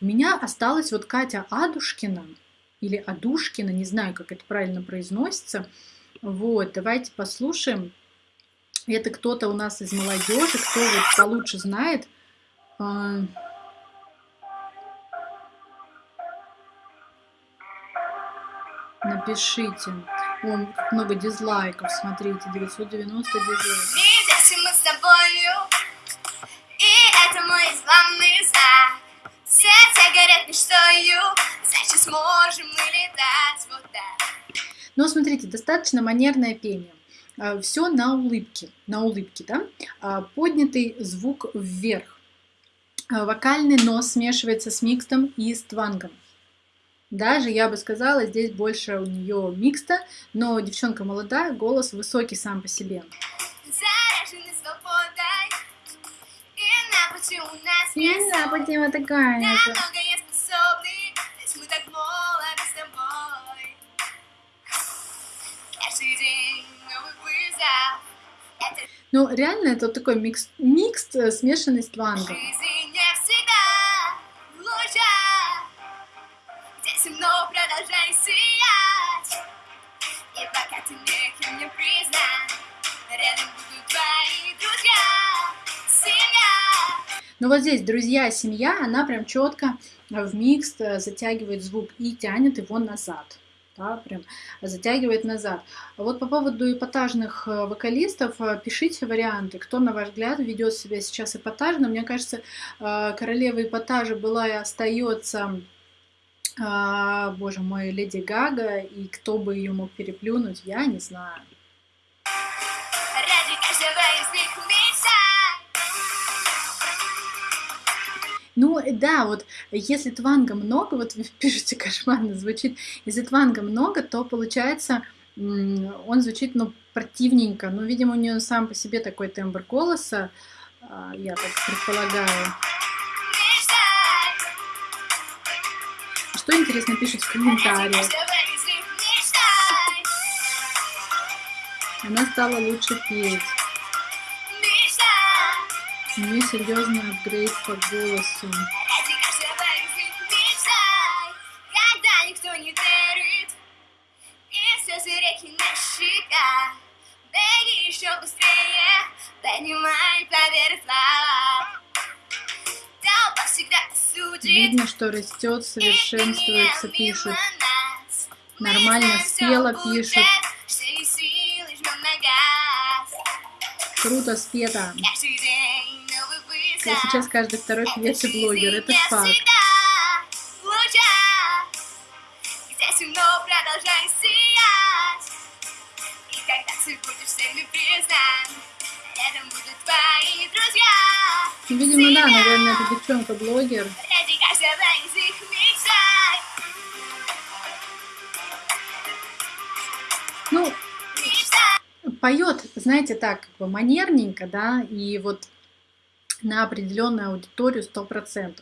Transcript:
У меня осталась вот Катя Адушкина, или Адушкина, не знаю, как это правильно произносится. Вот, давайте послушаем. Это кто-то у нас из молодежи, кто вот получше знает. А, напишите. О, много дизлайков, смотрите, 990 дизлайков. Видимся мы с тобою, сможем мы летать вот так. Но смотрите, достаточно манерное пение. Все на улыбке, на улыбке, да? А, поднятый звук вверх. А, вокальный нос смешивается с микстом и с твангом. Даже, я бы сказала, здесь больше у нее микста, но девчонка молодая, голос высокий сам по себе. Свободой, и на пути у нас нет знаю, ссор. почему такая. На Ну, реально, это вот такой микс, микс э, смешанный с твангом. темно. Но вот здесь друзья, семья, она прям четко в микс э, затягивает звук и тянет его назад. Да, прям затягивает назад. А вот по поводу эпатажных э, вокалистов, э, пишите варианты, кто, на ваш взгляд, ведет себя сейчас эпатажно. Мне кажется, э, королева эпатажа была и остается, боже мой, Леди Гага, и кто бы ее мог переплюнуть, я не знаю. Ну да, вот если тванга много, вот вы пишете кошмарно звучит, если тванга много, то получается он звучит, ну, противненько. Ну, видимо, у нее сам по себе такой тембр голоса, а, я так предполагаю. Что интересно пишут в комментариях. Она стала лучше петь. Нее серьезный апгрейд по голосу. Видно, что растет, совершенствуется, пишут. Нормально спела, пишут. Круто спета. Вызов. Сейчас каждый второй певец и блогер, это факт. видимо, да, наверное, это девчонка-блогер. Ну, поет, знаете, так, как бы манерненько, да, и вот на определенную аудиторию 100%.